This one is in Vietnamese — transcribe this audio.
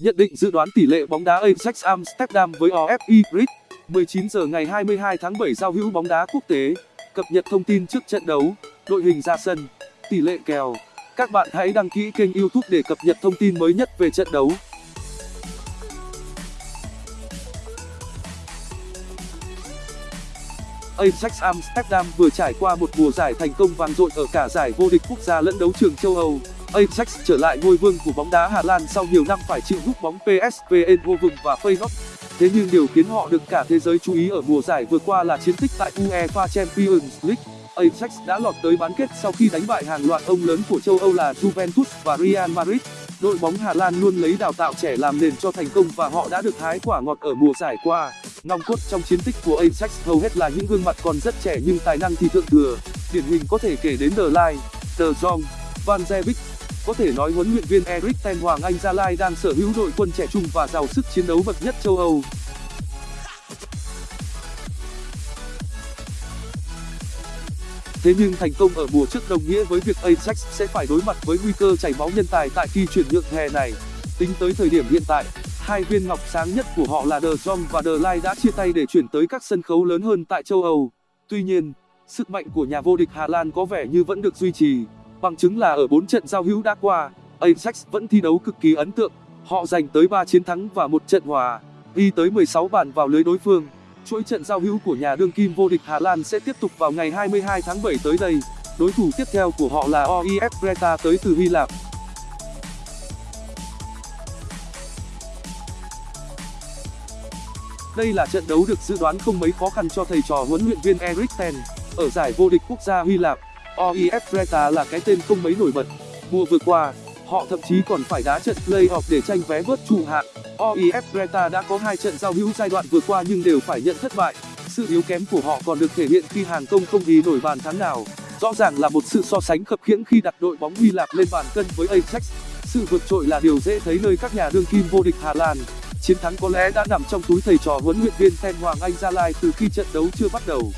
Nhận định dự đoán tỷ lệ bóng đá Ajax Amsterdam với OFI Brit 19 giờ ngày 22 tháng 7 giao hữu bóng đá quốc tế. Cập nhật thông tin trước trận đấu, Đội hình ra sân, Tỷ lệ kèo. Các bạn hãy đăng ký kênh youtube để cập nhật thông tin mới nhất về trận đấu. Ajax Amsterdam vừa trải qua một mùa giải thành công vang dội ở cả giải vô địch quốc gia lẫn đấu trường châu Âu. Ajax trở lại ngôi vương của bóng đá Hà Lan sau nhiều năm phải chịu hút bóng PSV Eindhoven và Feyenoord. Thế nhưng điều khiến họ được cả thế giới chú ý ở mùa giải vừa qua là chiến tích tại UEFA Champions League. Ajax đã lọt tới bán kết sau khi đánh bại hàng loạt ông lớn của châu Âu là Juventus và Real Madrid. Đội bóng Hà Lan luôn lấy đào tạo trẻ làm nền cho thành công và họ đã được hái quả ngọt ở mùa giải qua. Nòng cốt trong chiến tích của Ajax hầu hết là những gương mặt còn rất trẻ nhưng tài năng thì thượng thừa. Điển hình có thể kể đến The Line, The Jong, Van Zebic, Beek. Có thể nói huấn luyện viên Erik ten Hoàng Anh Gia Lai đang sở hữu đội quân trẻ trung và giàu sức chiến đấu bậc nhất châu Âu. Thế nhưng thành công ở mùa trước đồng nghĩa với việc Ajax sẽ phải đối mặt với nguy cơ chảy máu nhân tài tại kỳ chuyển nhượng hè này. Tính tới thời điểm hiện tại, hai viên ngọc sáng nhất của họ là De Jong và De Ligt đã chia tay để chuyển tới các sân khấu lớn hơn tại châu Âu. Tuy nhiên, sức mạnh của nhà vô địch Hà Lan có vẻ như vẫn được duy trì. Bằng chứng là ở 4 trận giao hữu đã qua, Ajax vẫn thi đấu cực kỳ ấn tượng. Họ giành tới 3 chiến thắng và một trận hòa, ghi tới 16 bàn vào lưới đối phương. Chuỗi trận giao hữu của nhà đương kim vô địch Hà Lan sẽ tiếp tục vào ngày 22 tháng 7 tới đây. Đối thủ tiếp theo của họ là OIF Greta tới từ Hy Lạp. Đây là trận đấu được dự đoán không mấy khó khăn cho thầy trò huấn luyện viên Erik ten. Ở giải vô địch quốc gia Hy Lạp, OIF Creta là cái tên không mấy nổi bật. Mùa vừa qua, họ thậm chí còn phải đá trận play-off để tranh vé vớt trụ hạng. OIF Creta đã có hai trận giao hữu giai đoạn vừa qua nhưng đều phải nhận thất bại. Sự yếu kém của họ còn được thể hiện khi hàng công không ghi nổi bàn thắng nào. Rõ ràng là một sự so sánh khập khiễng khi đặt đội bóng Hy Lạp lên bàn cân với Ajax. Sự vượt trội là điều dễ thấy nơi các nhà đương kim vô địch Hà Lan. Chiến thắng có lẽ đã nằm trong túi thầy trò huấn luyện viên Ten Hoàng Anh Gia Lai từ khi trận đấu chưa bắt đầu.